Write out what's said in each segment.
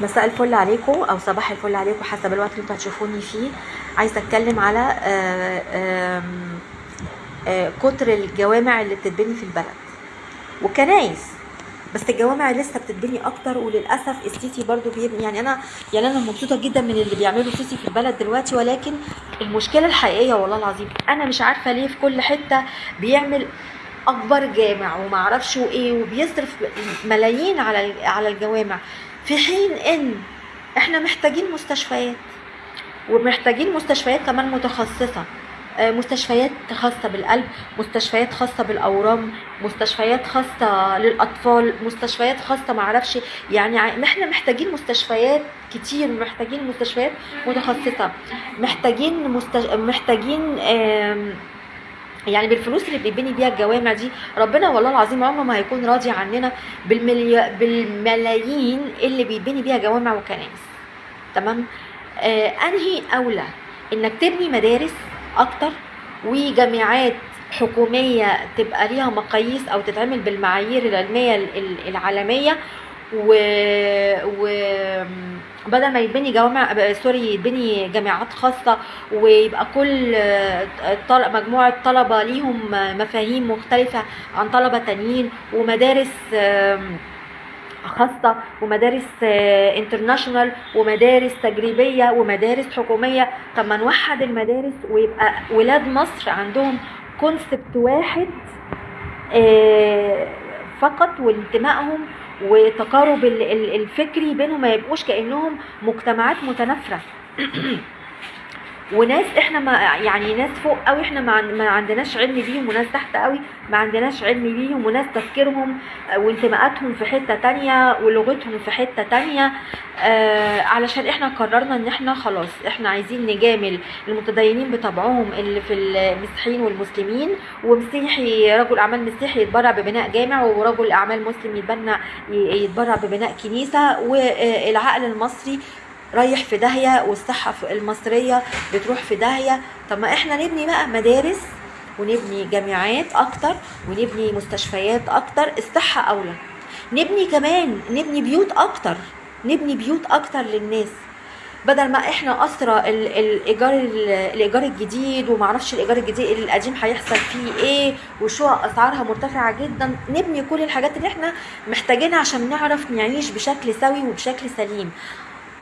مساء الفل عليكم أو صباح الفل عليكم حسب الوقت اللي أنتوا هتشوفوني فيه. عايزة أتكلم على آه، آم، آه، كتر الجوامع اللي بتتبني في البلد. وكنايس بس الجوامع لسه بتتبني أكتر وللأسف السيسي برضو بيبني يعني أنا يعني أنا مبسوطة جدا من اللي بيعمله السيسي في البلد دلوقتي ولكن المشكلة الحقيقية والله العظيم أنا مش عارفة ليه في كل حتة بيعمل أكبر جامع وما أعرفش إيه وبيصرف ملايين على على الجوامع. في حين إن إحنا محتاجين مستشفيات ومحتاجين مستشفيات كمان متخصصة. آه، مستشفيات خاصة بالقلب مستشفيات خاصة بالأورام مستشفيات خاصة للأطفال مستشفيات خاصة معرفش. يعني إحنا محتاجين مستشفيات كتير محتاجين مستشفيات متخصصة. محتاجين مستش... محتاجين آم، يعني بالفلوس اللي بيبني بيها الجوامع دي ربنا والله العظيم عمره ما هيكون راضي عننا بالملي... بالملايين اللي بيبني بيها جوامع وكنائس. تمام؟ آه أنهي أولى؟ إنك تبني مدارس أكتر وجامعات حكومية تبقى ليها مقاييس أو تتعمل بالمعايير العلمية ال- ال- العالمية و, و... بدل ما يتبني جوامع ب- سوري يتبني جامعات خاصة ويبقى كل آه، طل- مجموعة طلبة ليهم آه، مفاهيم مختلفة عن طلبة تانيين ومدارس خاصة ومدارس international ومدارس تجريبية ومدارس حكومية. طب ما نوحد المدارس ويبقى ولاد مصر عندهم concept واحد آه، فقط وانتمائهم وتقارب ال- ال- الفكري بينهم ما يبقوش كأنهم مجتمعات متنافرة. وناس إحنا ما يعني ناس فوق قوي إحنا ما, عن- ما عندناش علم بيهم وناس تحت قوي ما عندناش علم بيهم وناس تفكيرهم آه، وانتماءاتهم في حتة تانية ولغتهم في حتة تانية آه علشان إحنا قررنا ان إحنا خلاص إحنا عايزين نجامل المتدينين بطبعهم اللي في المسيحيين والمسلمين ومسيحي رجل أعمال مسيحي يتبرع ببناء جامع ورجل أعمال مسلم يتبنى يتبرع ببناء كنيسة والعقل المصري رايح في داهية والصحة في- المصرية بتروح في داهية. طب ما إحنا نبني بقى مدارس ونبني جامعات أكتر ونبني مستشفيات أكتر الصحة أولى. نبني كمان نبني بيوت أكتر نبني بيوت أكتر للناس. بدل ما إحنا اسرى ال- الإيجار ال- الإيجار الجديد ومعرفش الإيجار الجديد القديم هيحصل فيه إيه وشقق أسعارها مرتفعة جدا. نبني كل الحاجات اللي إحنا محتاجينها عشان نعرف نعيش بشكل سوي وبشكل سليم.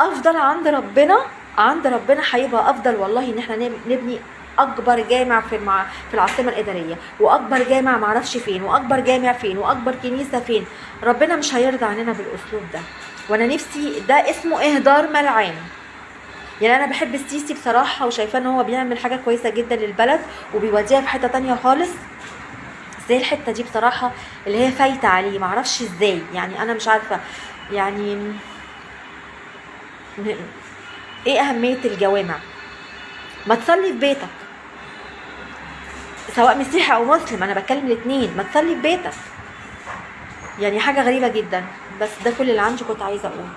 أفضل عند ربنا عند ربنا هيبقى أفضل والله إن إحنا نب- نبني أكبر جامع في المع... في العاصمة الإدارية وأكبر جامع معرفش فين وأكبر جامع فين وأكبر كنيسة فين. ربنا مش هيرضى عننا بالأسلوب ده. وأنا نفسي ده اسمه إهدار ملعان. يعني أنا بحب السيسي بصراحة وشايفاه إن هو بيعمل حاجة كويسة جدا للبلد وبيوديها في حتة تانية خالص. زي الحتة دي بصراحة اللي هي فايتة عليه معرفش إزاي. يعني أنا مش عارفة. يعني إيه أهمية الجوامع؟ ما تصلي في بيتك. سواء مسيحي أو مسلم أنا بتكلم الاثنين ما تصلي في بيتك. يعني حاجة غريبة جدا بس ده كل اللي عندي كنت عايزة أقوله.